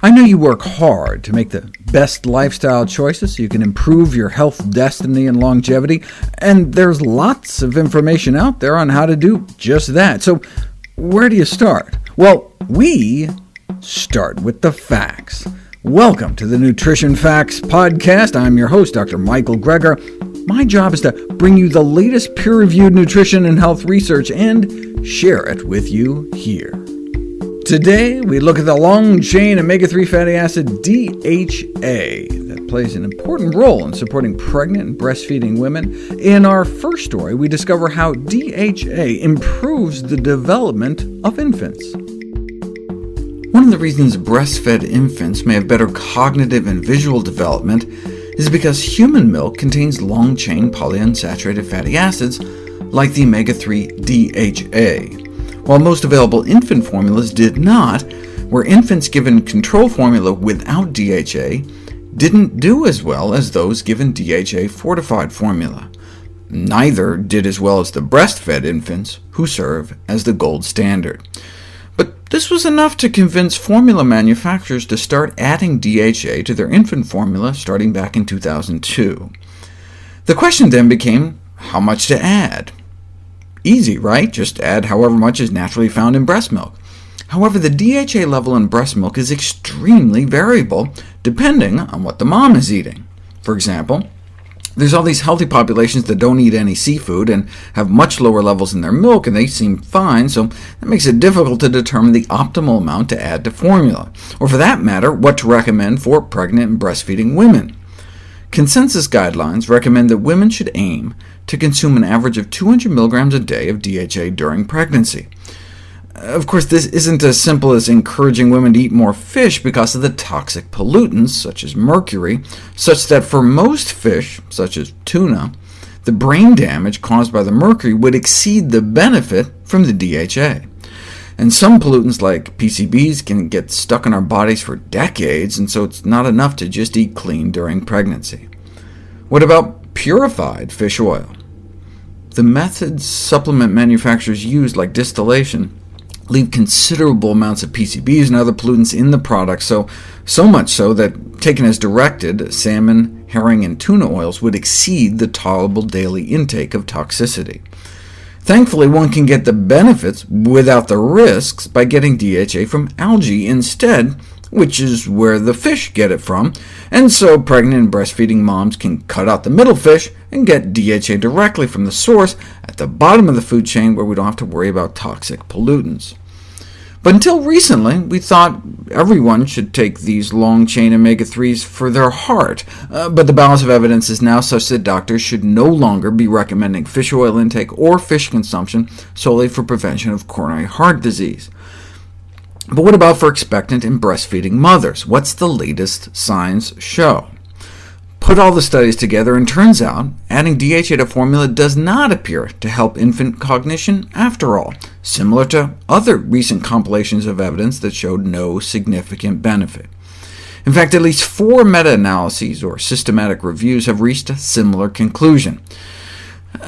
I know you work hard to make the best lifestyle choices so you can improve your health destiny and longevity, and there's lots of information out there on how to do just that. So where do you start? Well, we start with the facts. Welcome to the Nutrition Facts Podcast. I'm your host, Dr. Michael Greger. My job is to bring you the latest peer-reviewed nutrition and health research and share it with you here. Today, we look at the long-chain omega-3 fatty acid DHA that plays an important role in supporting pregnant and breastfeeding women. In our first story, we discover how DHA improves the development of infants. One of the reasons breastfed infants may have better cognitive and visual development is because human milk contains long-chain polyunsaturated fatty acids like the omega-3 DHA while most available infant formulas did not, where infants given control formula without DHA didn't do as well as those given DHA-fortified formula. Neither did as well as the breastfed infants, who serve as the gold standard. But this was enough to convince formula manufacturers to start adding DHA to their infant formula starting back in 2002. The question then became how much to add. Easy, right? Just add however much is naturally found in breast milk. However, the DHA level in breast milk is extremely variable, depending on what the mom is eating. For example, there's all these healthy populations that don't eat any seafood and have much lower levels in their milk, and they seem fine, so that makes it difficult to determine the optimal amount to add to formula, or for that matter, what to recommend for pregnant and breastfeeding women. Consensus guidelines recommend that women should aim to consume an average of 200 mg a day of DHA during pregnancy. Of course, this isn't as simple as encouraging women to eat more fish because of the toxic pollutants, such as mercury, such that for most fish, such as tuna, the brain damage caused by the mercury would exceed the benefit from the DHA. And some pollutants like PCBs can get stuck in our bodies for decades, and so it's not enough to just eat clean during pregnancy. What about purified fish oil? The methods supplement manufacturers use, like distillation, leave considerable amounts of PCBs and other pollutants in the product, so, so much so that, taken as directed, salmon, herring, and tuna oils would exceed the tolerable daily intake of toxicity. Thankfully, one can get the benefits without the risks by getting DHA from algae instead, which is where the fish get it from, and so pregnant and breastfeeding moms can cut out the middle fish and get DHA directly from the source at the bottom of the food chain where we don't have to worry about toxic pollutants. But until recently, we thought everyone should take these long-chain omega-3s for their heart, uh, but the balance of evidence is now such that doctors should no longer be recommending fish oil intake or fish consumption solely for prevention of coronary heart disease. But what about for expectant and breastfeeding mothers? What's the latest science show? Put all the studies together, and turns out adding DHA to formula does not appear to help infant cognition after all, similar to other recent compilations of evidence that showed no significant benefit. In fact, at least four meta-analyses, or systematic reviews, have reached a similar conclusion.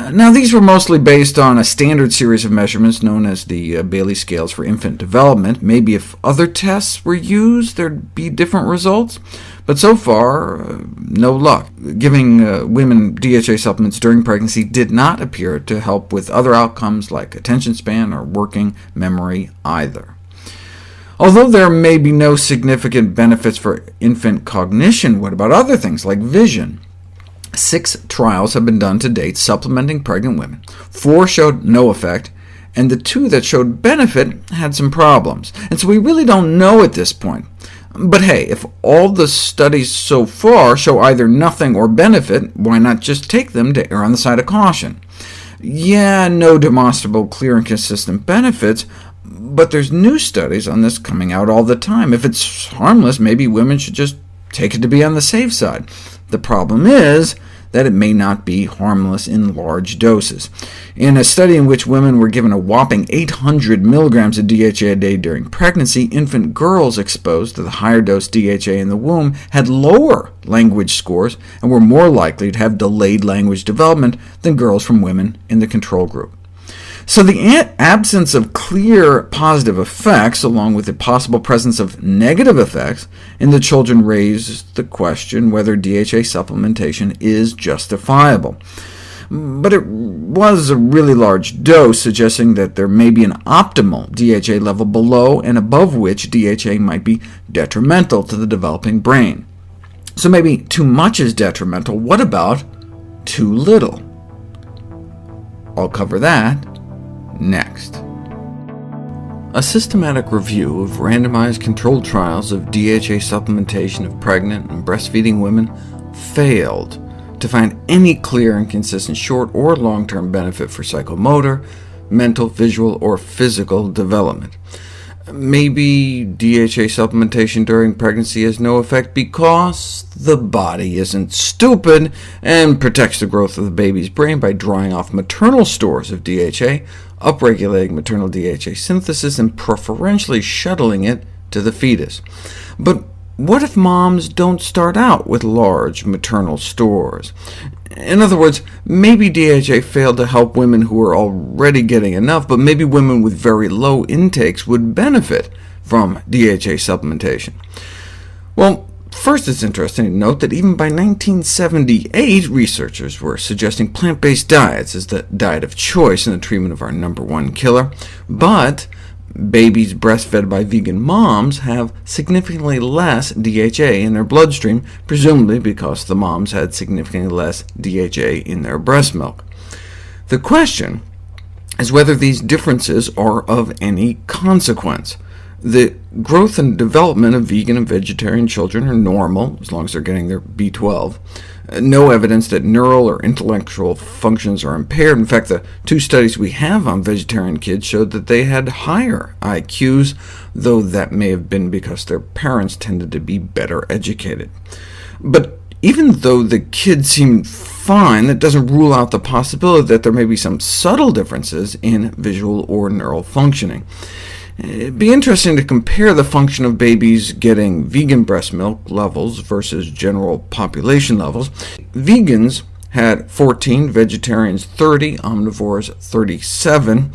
Now, these were mostly based on a standard series of measurements known as the uh, Bayley scales for infant development. Maybe if other tests were used, there'd be different results. But so far, uh, no luck. Giving uh, women DHA supplements during pregnancy did not appear to help with other outcomes like attention span or working memory either. Although there may be no significant benefits for infant cognition, what about other things like vision? Six trials have been done to date supplementing pregnant women. Four showed no effect, and the two that showed benefit had some problems. And so we really don't know at this point. But hey, if all the studies so far show either nothing or benefit, why not just take them to err on the side of caution? Yeah, no demonstrable clear and consistent benefits, but there's new studies on this coming out all the time. If it's harmless, maybe women should just take it to be on the safe side. The problem is that it may not be harmless in large doses. In a study in which women were given a whopping 800 mg of DHA a day during pregnancy, infant girls exposed to the higher dose DHA in the womb had lower language scores and were more likely to have delayed language development than girls from women in the control group. So the absence of clear positive effects, along with the possible presence of negative effects in the children raised the question whether DHA supplementation is justifiable. But it was a really large dose, suggesting that there may be an optimal DHA level below and above which DHA might be detrimental to the developing brain. So maybe too much is detrimental. What about too little? I'll cover that next. A systematic review of randomized controlled trials of DHA supplementation of pregnant and breastfeeding women failed to find any clear and consistent short or long-term benefit for psychomotor, mental, visual, or physical development. Maybe DHA supplementation during pregnancy has no effect because the body isn't stupid and protects the growth of the baby's brain by drawing off maternal stores of DHA, upregulating maternal DHA synthesis, and preferentially shuttling it to the fetus. But what if moms don't start out with large maternal stores? In other words, maybe DHA failed to help women who were already getting enough, but maybe women with very low intakes would benefit from DHA supplementation. Well, first it's interesting to note that even by 1978, researchers were suggesting plant-based diets as the diet of choice in the treatment of our number one killer, but Babies breastfed by vegan moms have significantly less DHA in their bloodstream, presumably because the moms had significantly less DHA in their breast milk. The question is whether these differences are of any consequence. The growth and development of vegan and vegetarian children are normal, as long as they're getting their B12 no evidence that neural or intellectual functions are impaired. In fact, the two studies we have on vegetarian kids showed that they had higher IQs, though that may have been because their parents tended to be better educated. But even though the kids seem fine, that doesn't rule out the possibility that there may be some subtle differences in visual or neural functioning. It'd be interesting to compare the function of babies getting vegan breast milk levels versus general population levels. Vegans had 14, vegetarians 30, omnivores 37.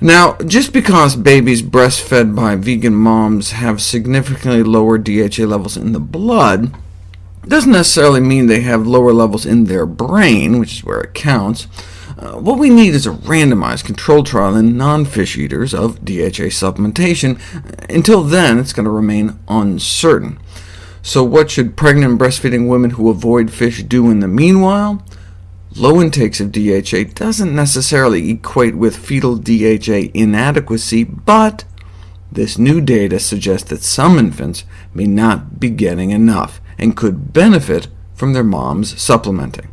Now, just because babies breastfed by vegan moms have significantly lower DHA levels in the blood, doesn't necessarily mean they have lower levels in their brain, which is where it counts. Uh, what we need is a randomized controlled trial in non-fish eaters of DHA supplementation. Until then, it's going to remain uncertain. So what should pregnant and breastfeeding women who avoid fish do in the meanwhile? Low intakes of DHA doesn't necessarily equate with fetal DHA inadequacy, but this new data suggests that some infants may not be getting enough, and could benefit from their moms supplementing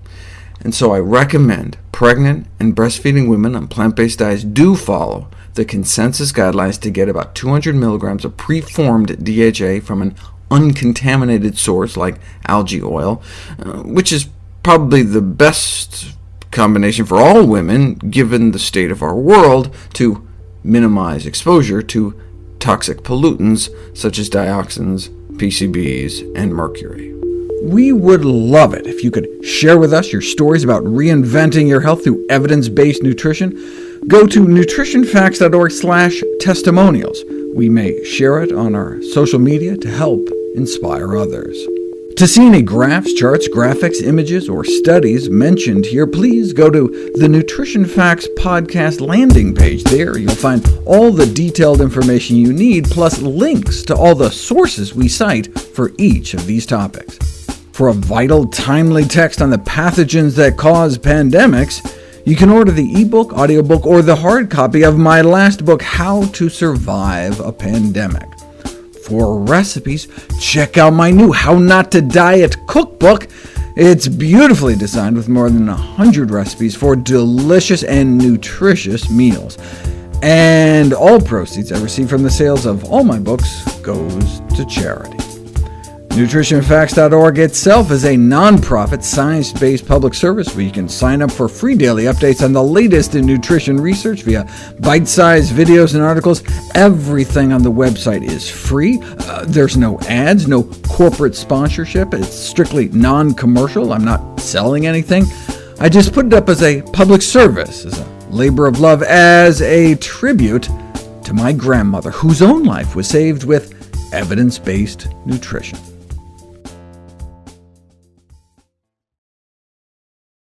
and so I recommend pregnant and breastfeeding women on plant-based diets do follow the consensus guidelines to get about 200 milligrams of preformed DHA from an uncontaminated source like algae oil, uh, which is probably the best combination for all women, given the state of our world, to minimize exposure to toxic pollutants such as dioxins, PCBs, and mercury. We would love it if you could share with us your stories about reinventing your health through evidence-based nutrition. Go to nutritionfacts.org/testimonials. We may share it on our social media to help inspire others. To see any graphs, charts, graphics, images, or studies mentioned here, please go to the Nutrition Facts podcast landing page. There you'll find all the detailed information you need, plus links to all the sources we cite for each of these topics. For a vital, timely text on the pathogens that cause pandemics, you can order the ebook, audiobook, or the hard copy of my last book, How to Survive a Pandemic. For recipes, check out my new How Not to Diet cookbook. It's beautifully designed with more than 100 recipes for delicious and nutritious meals. And all proceeds I receive from the sales of all my books goes to charity. NutritionFacts.org itself is a nonprofit, science-based public service where you can sign up for free daily updates on the latest in nutrition research via bite-sized videos and articles. Everything on the website is free. Uh, there's no ads, no corporate sponsorship. It's strictly non-commercial. I'm not selling anything. I just put it up as a public service, as a labor of love as a tribute to my grandmother, whose own life was saved with evidence-based nutrition.